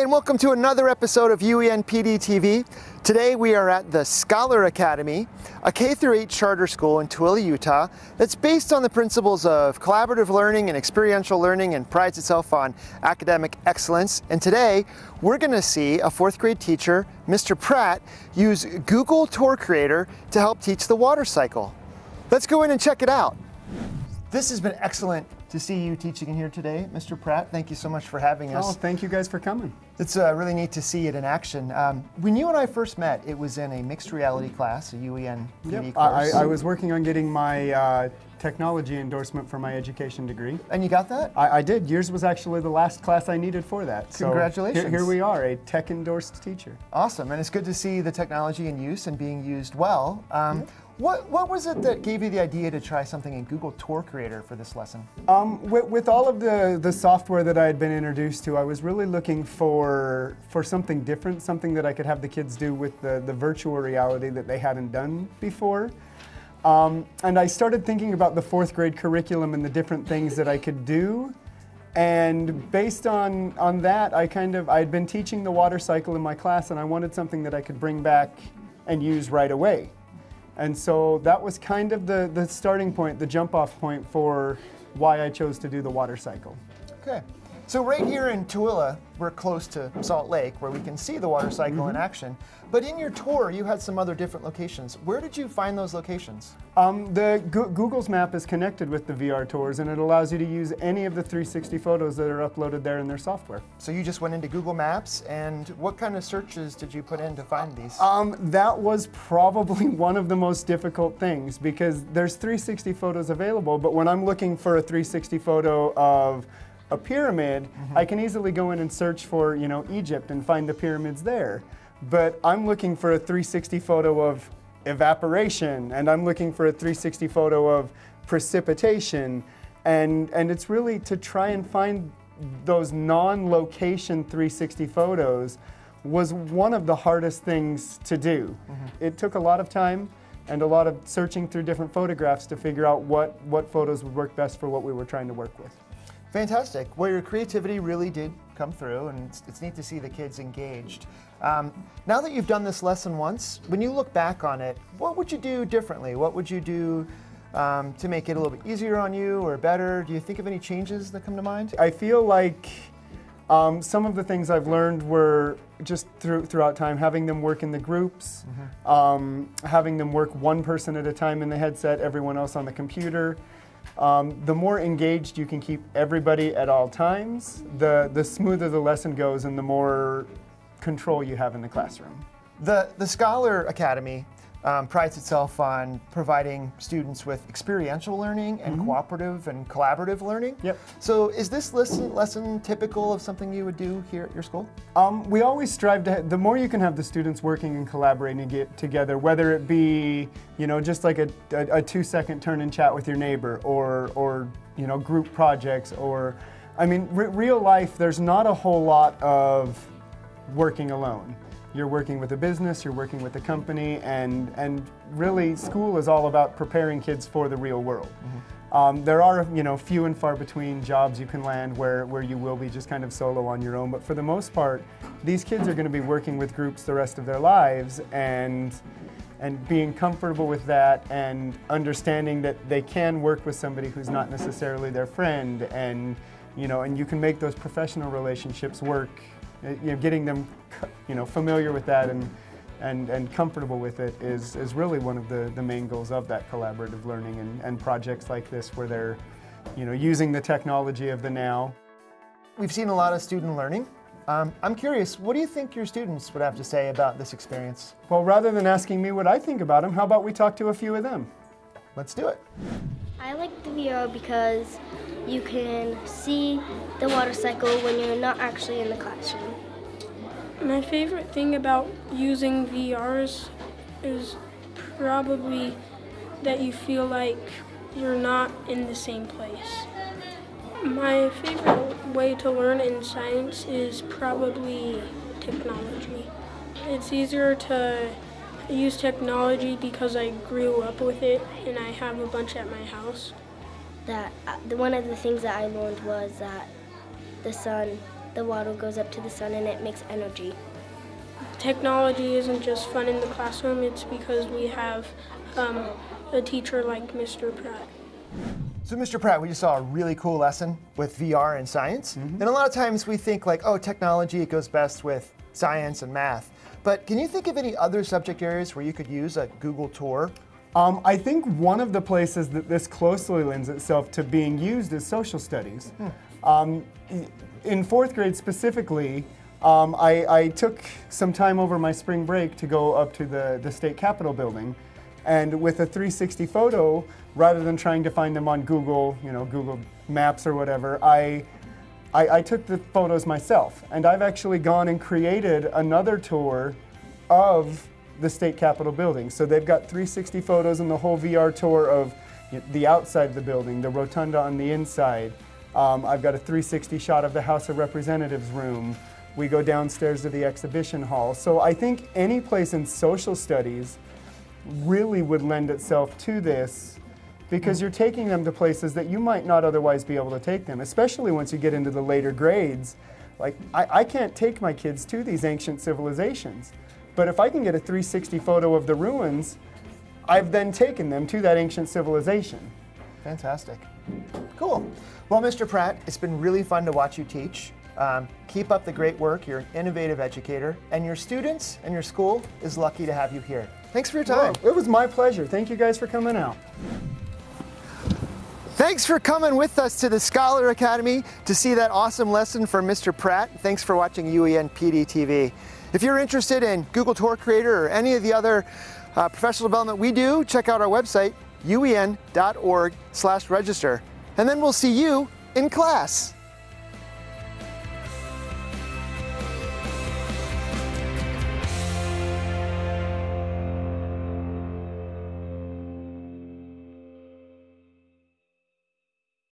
and welcome to another episode of UEN PD TV. Today we are at the Scholar Academy, a K-8 charter school in Tooele, Utah that's based on the principles of collaborative learning and experiential learning and prides itself on academic excellence. And today we're going to see a fourth grade teacher, Mr. Pratt, use Google Tour Creator to help teach the water cycle. Let's go in and check it out. This has been excellent to see you teaching in here today, Mr. Pratt. Thank you so much for having us. Oh, thank you guys for coming. It's uh, really neat to see it in action. Um, when you and I first met, it was in a mixed reality class, a UEN PD Yep. course. I, I was working on getting my uh, technology endorsement for my education degree. and you got that? I, I did. Yours was actually the last class I needed for that. So Congratulations. Here, here we are, a tech endorsed teacher. Awesome, and it's good to see the technology in use and being used well. Um, what, what was it that gave you the idea to try something in Google Tour Creator for this lesson? Um, with, with all of the, the software that I had been introduced to, I was really looking for for something different, something that I could have the kids do with the, the virtual reality that they hadn't done before. Um, and I started thinking about the fourth grade curriculum and the different things that I could do. And based on, on that, I kind of, I had been teaching the water cycle in my class and I wanted something that I could bring back and use right away. And so that was kind of the, the starting point, the jump off point for why I chose to do the water cycle. Okay. So right here in Tooele, we're close to Salt Lake, where we can see the water cycle in action. But in your tour, you had some other different locations. Where did you find those locations? Um, the Go- Google's map is connected with the VR tours and it allows you to use any of the 360 photos that are uploaded there in their software. So you just went into Google Maps, and what kind of searches did you put in to find these? Um, that was probably one of the most difficult things because there's 360 photos available, but when I'm looking for a 360 photo of a pyramid, mm-hmm. I can easily go in and search for, you know, Egypt and find the pyramids there. But I'm looking for a 360 photo of evaporation, and I'm looking for a 360 photo of precipitation, and and it's really to try and find those non-location 360 photos was one of the hardest things to do. Mm-hmm. It took a lot of time and a lot of searching through different photographs to figure out what, what photos would work best for what we were trying to work with. Fantastic. Well, your creativity really did come through, and it's, it's neat to see the kids engaged. Um, now that you've done this lesson once, when you look back on it, what would you do differently? What would you do um, to make it a little bit easier on you or better? Do you think of any changes that come to mind? I feel like um, some of the things I've learned were just through, throughout time, having them work in the groups, um, having them work one person at a time in the headset, everyone else on the computer. Um, the more engaged you can keep everybody at all times, the, the smoother the lesson goes and the more control you have in the classroom. The, the Scholar Academy um, prides itself on providing students with experiential learning and cooperative and collaborative learning. Yep. So is this lesson, lesson typical of something you would do here at your school? Um, we always strive to, the more you can have the students working and collaborating get together, whether it be, you know, just like a, a, a two second turn and chat with your neighbor or, or you know, group projects or, I mean, re- real life, there's not a whole lot of working alone. You're working with a business, you're working with a company, and, and really school is all about preparing kids for the real world. Um, there are, you know, few and far between jobs you can land where, where you will be just kind of solo on your own, but for the most part, these kids are going to be working with groups the rest of their lives, and and being comfortable with that and understanding that they can work with somebody who's not necessarily their friend and you know and you can make those professional relationships work you know getting them you know familiar with that and and, and comfortable with it is, is really one of the, the main goals of that collaborative learning and, and projects like this where they're you know using the technology of the now We've seen a lot of student learning. Um, I'm curious, what do you think your students would have to say about this experience? well rather than asking me what i think about them how about we talk to a few of them Let's do it. I like the VR because you can see the water cycle when you're not actually in the classroom. My favorite thing about using VRs is probably that you feel like you're not in the same place. My favorite way to learn in science is probably technology. It's easier to use technology because I grew up with it and I have a bunch at my house. That uh, the one of the things that I learned was that the sun the water goes up to the sun and it makes energy. Technology isn't just fun in the classroom, it's because we have um, a teacher like Mr. Pratt. So, Mr. Pratt, we just saw a really cool lesson with VR and science. And a lot of times we think like, oh, technology, it goes best with science and math. But can you think of any other subject areas where you could use a Google tour? Um, I think one of the places that this closely lends itself to being used is social studies. Um, in fourth grade specifically, um, I, I took some time over my spring break to go up to the, the state capitol building. And with a 360 photo, rather than trying to find them on Google, you know, Google Maps or whatever, I, I, I took the photos myself. And I've actually gone and created another tour of the state capitol building. So they've got 360 photos and the whole VR tour of the outside of the building, the rotunda on the inside. Um, I've got a 360 shot of the House of Representatives room. We go downstairs to the exhibition hall. So I think any place in social studies really would lend itself to this because you're taking them to places that you might not otherwise be able to take them, especially once you get into the later grades. Like, I, I can't take my kids to these ancient civilizations, but if I can get a 360 photo of the ruins, I've then taken them to that ancient civilization. Fantastic. Cool. Well, Mr. Pratt, it's been really fun to watch you teach. Um, keep up the great work. You're an innovative educator, and your students and your school is lucky to have you here. Thanks for your time. It was my pleasure. Thank you guys for coming out. Thanks for coming with us to the Scholar Academy to see that awesome lesson from Mr. Pratt. Thanks for watching UEN PD TV. If you're interested in Google Tour Creator or any of the other uh, professional development we do, check out our website, uen.org slash register. And then we'll see you in class.